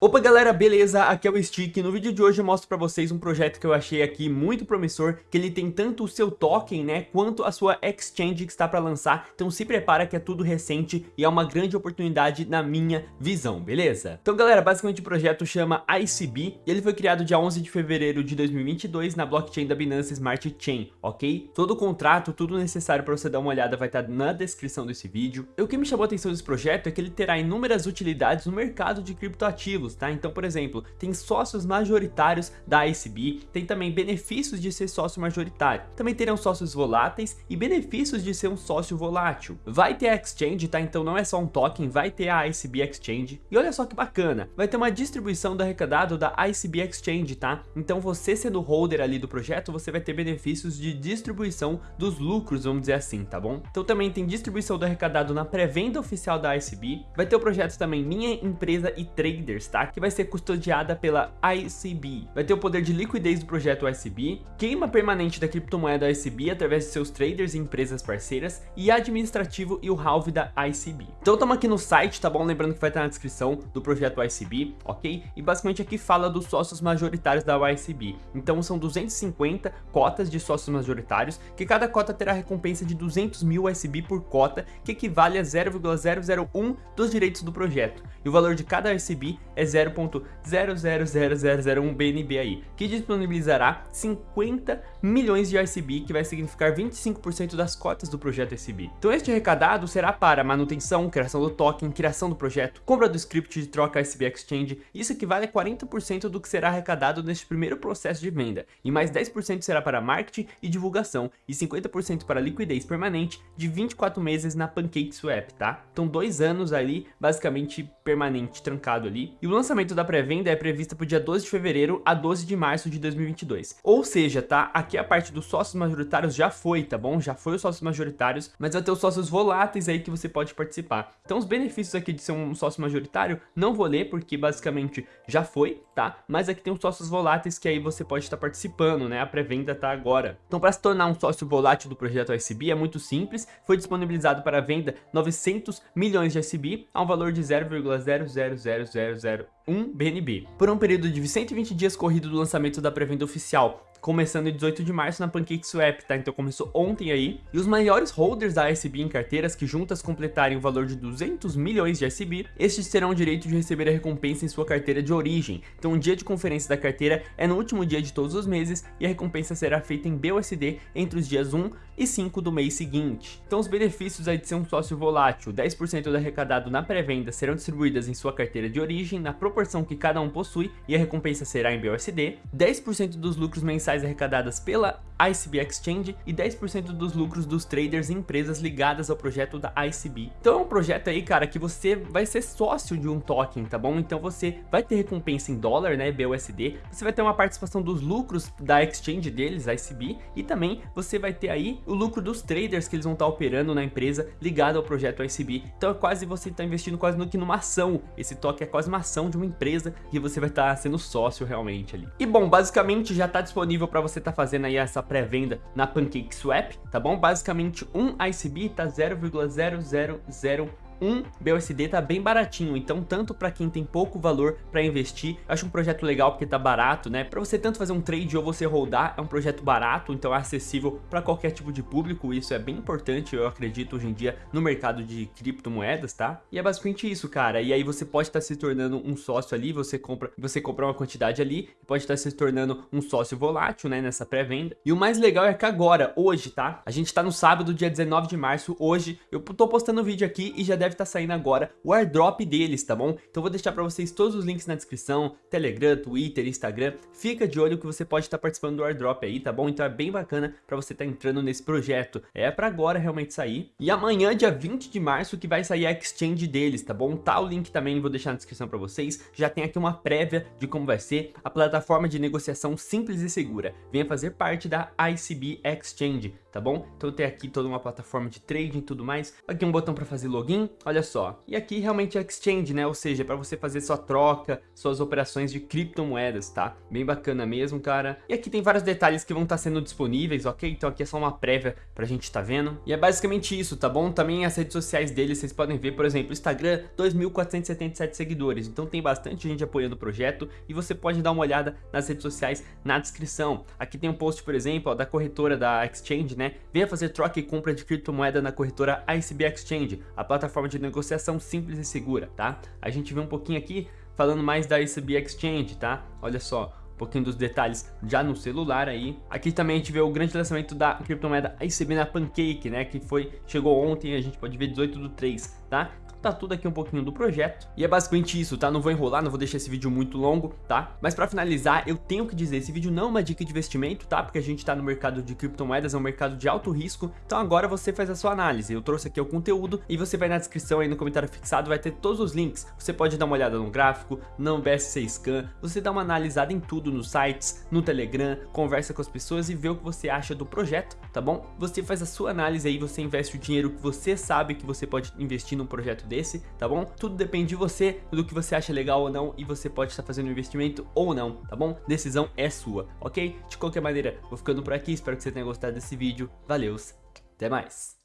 Open galera, beleza? Aqui é o Stick no vídeo de hoje eu mostro pra vocês um projeto que eu achei aqui muito promissor, que ele tem tanto o seu token, né, quanto a sua exchange que está pra lançar, então se prepara que é tudo recente e é uma grande oportunidade na minha visão, beleza? Então galera, basicamente o projeto chama ICB e ele foi criado dia 11 de fevereiro de 2022 na blockchain da Binance Smart Chain, ok? Todo o contrato, tudo necessário pra você dar uma olhada vai estar tá na descrição desse vídeo. E o que me chamou a atenção desse projeto é que ele terá inúmeras utilidades no mercado de criptoativos, tá? Então, por exemplo, tem sócios majoritários da ICB, tem também benefícios de ser sócio majoritário, também terão sócios voláteis e benefícios de ser um sócio volátil. Vai ter a exchange, tá? Então não é só um token, vai ter a ICB Exchange. E olha só que bacana, vai ter uma distribuição do arrecadado da ICB Exchange, tá? Então você sendo holder ali do projeto, você vai ter benefícios de distribuição dos lucros, vamos dizer assim, tá bom? Então também tem distribuição do arrecadado na pré-venda oficial da ICB, vai ter o projeto também Minha Empresa e Traders, tá? que vai ser custodiada pela ICB. Vai ter o poder de liquidez do projeto ICB, queima permanente da criptomoeda ICB através de seus traders e empresas parceiras e administrativo e o halve da ICB. Então estamos aqui no site, tá bom? Lembrando que vai estar na descrição do projeto ICB, ok? E basicamente aqui fala dos sócios majoritários da ICB. Então são 250 cotas de sócios majoritários, que cada cota terá recompensa de 200 mil ICB por cota, que equivale a 0,001 dos direitos do projeto. E o valor de cada ICB é 0.000001 BNB aí, que disponibilizará 50 milhões de ICB, que vai significar 25% das cotas do projeto ICB. Então este arrecadado será para manutenção, criação do token, criação do projeto, compra do script de troca ICB Exchange, isso equivale a 40% do que será arrecadado neste primeiro processo de venda, e mais 10% será para marketing e divulgação, e 50% para liquidez permanente de 24 meses na PancakeSwap, tá? Então dois anos ali, basicamente permanente, trancado ali, e o lançamento da pré-venda é previsto para o dia 12 de fevereiro a 12 de março de 2022. Ou seja, tá? Aqui a parte dos sócios majoritários já foi, tá bom? Já foi os sócios majoritários, mas vai ter os sócios voláteis aí que você pode participar. Então os benefícios aqui de ser um sócio majoritário, não vou ler porque basicamente já foi, tá? Mas aqui tem os sócios voláteis que aí você pode estar participando, né? A pré-venda tá agora. Então para se tornar um sócio volátil do projeto ICB é muito simples, foi disponibilizado para venda 900 milhões de ICB a um valor de 0,00000 1 BNB, por um período de 120 dias corrido do lançamento da pré-venda oficial, começando em 18 de março na PancakeSwap, tá? Então começou ontem aí. E os maiores holders da ICB em carteiras que juntas completarem o valor de 200 milhões de ICB, estes terão o direito de receber a recompensa em sua carteira de origem. Então o dia de conferência da carteira é no último dia de todos os meses e a recompensa será feita em BUSD entre os dias 1 e 5 do mês seguinte. Então os benefícios aí de ser um sócio volátil, 10% do arrecadado na pré-venda serão distribuídas em sua carteira de origem na proporção que cada um possui e a recompensa será em BUSD, 10% dos lucros mensais arrecadadas pela ICB Exchange e 10% dos lucros dos traders e empresas ligadas ao projeto da ICB. Então é um projeto aí, cara, que você vai ser sócio de um token, tá bom? Então você vai ter recompensa em dólar, né, BUSD, você vai ter uma participação dos lucros da exchange deles, ICB, e também você vai ter aí o lucro dos traders que eles vão estar operando na empresa ligado ao projeto ICB. Então é quase você está investindo quase no que numa ação. Esse token é quase uma ação de uma empresa que você vai estar sendo sócio realmente ali. E bom, basicamente já está disponível para você estar tá fazendo aí essa pré-venda na PancakeSwap, tá bom? Basicamente um ICB tá 0,000 um BUSD tá bem baratinho, então tanto para quem tem pouco valor para investir, eu acho um projeto legal porque tá barato, né? Para você tanto fazer um trade ou você holdar, é um projeto barato, então é acessível para qualquer tipo de público, isso é bem importante, eu acredito hoje em dia no mercado de criptomoedas, tá? E é basicamente isso, cara. E aí você pode estar tá se tornando um sócio ali, você compra, você compra uma quantidade ali, pode estar tá se tornando um sócio volátil, né, nessa pré-venda. E o mais legal é que agora, hoje, tá? A gente tá no sábado, dia 19 de março, hoje, eu tô postando o vídeo aqui e já deve deve estar tá saindo agora o airdrop deles, tá bom? Então vou deixar para vocês todos os links na descrição, Telegram, Twitter, Instagram. Fica de olho que você pode estar tá participando do airdrop aí, tá bom? Então é bem bacana para você estar tá entrando nesse projeto. É para agora realmente sair. E amanhã, dia 20 de março, que vai sair a exchange deles, tá bom? Tá o link também, vou deixar na descrição para vocês. Já tem aqui uma prévia de como vai ser a plataforma de negociação simples e segura. Venha fazer parte da ICB Exchange tá bom? Então tem aqui toda uma plataforma de trading e tudo mais. Aqui um botão para fazer login, olha só. E aqui realmente é exchange, né? Ou seja, para você fazer sua troca, suas operações de criptomoedas, tá? Bem bacana mesmo, cara. E aqui tem vários detalhes que vão estar tá sendo disponíveis, ok? Então aqui é só uma prévia pra gente estar tá vendo. E é basicamente isso, tá bom? Também as redes sociais deles, vocês podem ver, por exemplo, Instagram, 2.477 seguidores. Então tem bastante gente apoiando o projeto e você pode dar uma olhada nas redes sociais na descrição. Aqui tem um post, por exemplo, ó, da corretora da Exchange, né? Venha fazer troca e compra de criptomoeda na corretora ICB Exchange, a plataforma de negociação simples e segura, tá? A gente vê um pouquinho aqui falando mais da ICB Exchange, tá? Olha só, um pouquinho dos detalhes já no celular aí. Aqui também a gente vê o grande lançamento da criptomoeda ICB na Pancake, né, que foi chegou ontem, a gente pode ver 18 do 3, tá? Tá tudo aqui um pouquinho do projeto. E é basicamente isso, tá? Não vou enrolar, não vou deixar esse vídeo muito longo, tá? Mas pra finalizar, eu tenho que dizer, esse vídeo não é uma dica de investimento, tá? Porque a gente tá no mercado de criptomoedas, é um mercado de alto risco, então agora você faz a sua análise. Eu trouxe aqui o conteúdo e você vai na descrição aí no comentário fixado, vai ter todos os links. Você pode dar uma olhada no gráfico, no BSC Scan, você dá uma analisada em tudo nos sites, no Telegram, conversa com as pessoas e vê o que você acha do projeto, tá bom? Você faz a sua análise aí, você investe o dinheiro que você sabe que você pode investir num projeto desse, tá bom? Tudo depende de você, do que você acha legal ou não e você pode estar fazendo investimento ou não, tá bom? Decisão é sua, ok? De qualquer maneira, vou ficando por aqui, espero que você tenha gostado desse vídeo, valeu, até mais!